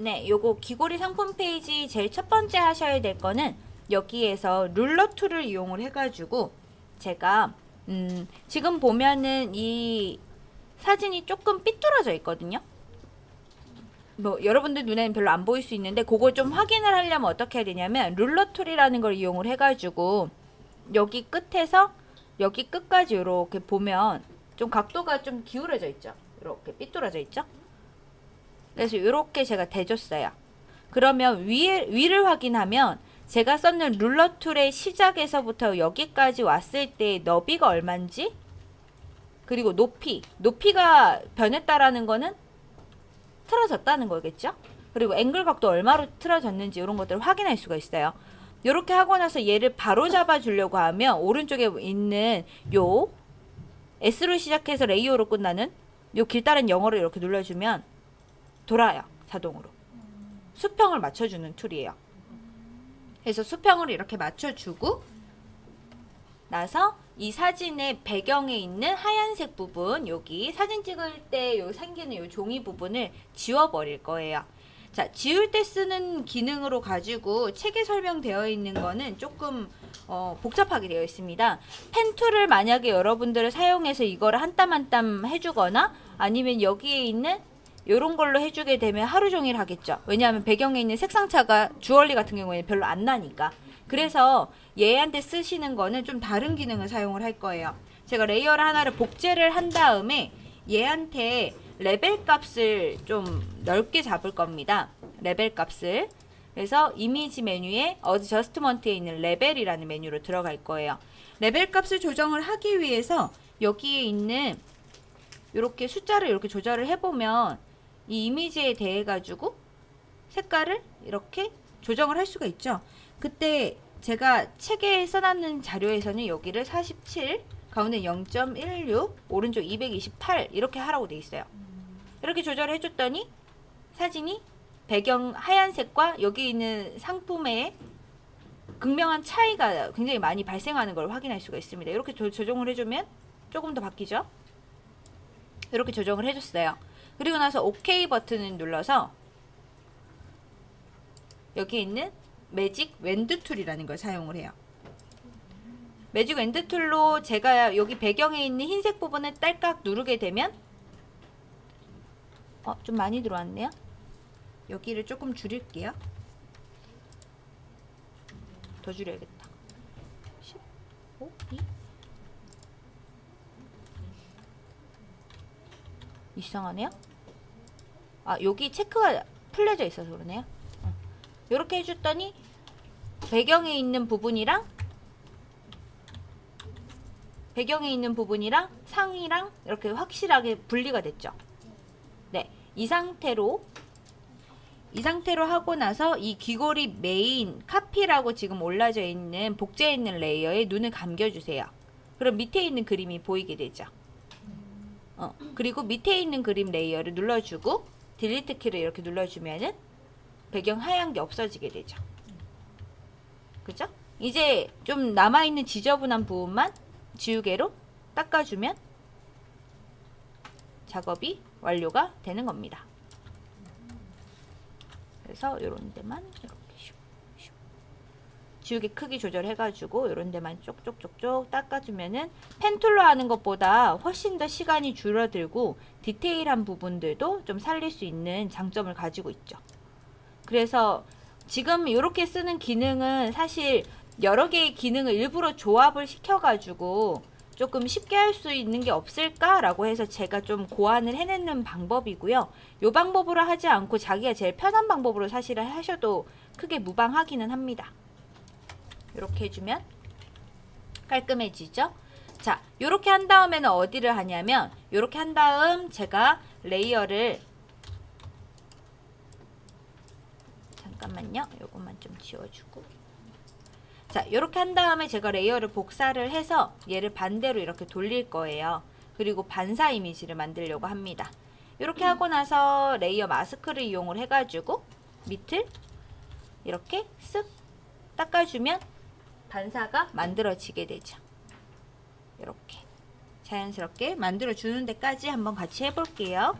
네, 요거 귀걸이 상품 페이지 제일 첫 번째 하셔야 될 거는 여기에서 ruler tool을 이용을 해가지고 제가 음, 지금 보면은 이 사진이 조금 삐뚤어져 있거든요. 뭐 여러분들 눈에는 별로 안 보일 수 있는데 그걸 좀 확인을 하려면 어떻게 해야 되냐면 ruler tool이라는 걸 이용을 해가지고 여기 끝에서 여기 끝까지 이렇게 보면 좀 각도가 좀 기울어져 있죠. 이렇게 삐뚤어져 있죠. 그래서 이렇게 제가 대줬어요. 그러면 위에, 위를 확인하면 제가 썼는 룰러 툴의 시작에서부터 여기까지 왔을 때 너비가 얼마인지? 그리고 높이. 높이가 변했다라는 거는 틀어졌다는 거겠죠? 그리고 앵글 각도 얼마로 틀어졌는지 이런 것들을 확인할 수가 있어요. 이렇게 하고 나서 얘를 바로 잡아 주려고 하면 오른쪽에 있는 요 S로 시작해서 layer로 끝나는 요 길다란 영어를 이렇게 눌러주면 돌아요 자동으로 수평을 맞춰주는 tool이에요 그래서 수평을 이렇게 맞춰주고 나서 이 사진의 배경에 있는 하얀색 부분 여기 사진 찍을 때 요 생기는 요 종이 부분을 지워버릴 거예요. 자 지울 때 쓰는 기능으로 가지고 책에 설명되어 있는 거는 조금 어, 복잡하게 되어 있습니다. pen tool을 만약에 여러분들을 사용해서 이거를 한땀 한땀 해주거나 아니면 여기에 있는 이런 걸로 해주게 되면 하루 종일 하겠죠. 왜냐하면 배경에 있는 색상차가 주얼리 같은 경우에는 별로 안 나니까. 그래서 얘한테 쓰시는 거는 좀 다른 기능을 사용을 할 거예요. 제가 layer를 하나를 복제를 한 다음에 얘한테 레벨 값을 좀 넓게 잡을 겁니다. 레벨 값을. 그래서 이미지 메뉴에 adjustment에 있는 레벨이라는 메뉴로 들어갈 거예요. 레벨 값을 조정을 하기 위해서 여기에 있는 이렇게 숫자를 이렇게 조절을 해보면 이 이미지에 대해 가지고 색깔을 이렇게 조정을 할 수가 있죠. 그때 제가 책에 써놨는 자료에서는 여기를 47 가운데 0.16 오른쪽 228 이렇게 하라고 돼 있어요. 이렇게 조절을 해줬더니 사진이 배경 하얀색과 여기 있는 상품의 극명한 차이가 굉장히 많이 발생하는 걸 확인할 수가 있습니다. 이렇게 조, 조정을 해주면 조금 더 바뀌죠. 이렇게 조정을 해줬어요. 그리고 나서 OK 버튼을 눌러서 여기 있는 magic wand tool이라는 걸 사용을 해요. magic wand tool로 제가 여기 배경에 있는 흰색 부분을 딸깍 누르게 되면 어, 좀 많이 들어왔네요. 여기를 조금 줄일게요. 더 줄여야겠다. 15, 2 이상하네요. 아 여기 체크가 풀려져 있어서 그러네요. 이렇게 해줬더니 배경에 있는 부분이랑 배경에 있는 부분이랑 상이랑 이렇게 확실하게 분리가 됐죠. 네, 이 상태로 이 상태로 하고 나서 이 귀걸이 메인 카피라고 지금 올라져 있는 복제해 있는 layer에 눈을 감겨주세요. 그럼 밑에 있는 그림이 보이게 되죠. 어, 그리고 밑에 있는 그림 layer를 눌러주고 delete 키를 이렇게 눌러주면은 배경 하얀 게 없어지게 되죠. 그죠? 이제 좀 남아있는 지저분한 부분만 지우개로 닦아주면 작업이 완료가 되는 겁니다. 그래서 이런 데만 이렇게. 지우개 크기 조절해가지고 이런 데만 쪽쪽쪽쪽 닦아주면은 펜툴로 하는 것보다 훨씬 더 시간이 줄어들고 디테일한 부분들도 좀 살릴 수 있는 장점을 가지고 있죠. 그래서 지금 이렇게 쓰는 기능은 사실 여러 개의 기능을 일부러 조합을 시켜가지고 조금 쉽게 할 수 있는 게 없을까라고 해서 제가 좀 고안을 해내는 방법이고요. 이 방법으로 하지 않고 자기가 제일 편한 방법으로 사실은 하셔도 크게 무방하기는 합니다. 이렇게 해주면 깔끔해지죠? 자, 이렇게 한 다음에는 어디를 하냐면 이렇게 한 다음 제가 layer를 잠깐만요. 요것만 좀 지워주고 자 이렇게 한 다음에 제가 layer를 복사를 해서 얘를 반대로 이렇게 돌릴 거예요. 그리고 반사 이미지를 만들려고 합니다. 이렇게 하고 나서 layer mask를 이용을 해가지고 밑을 이렇게 쓱 닦아주면 반사가 만들어지게 되죠. 이렇게 자연스럽게 만들어주는 데까지 한번 같이 해볼게요.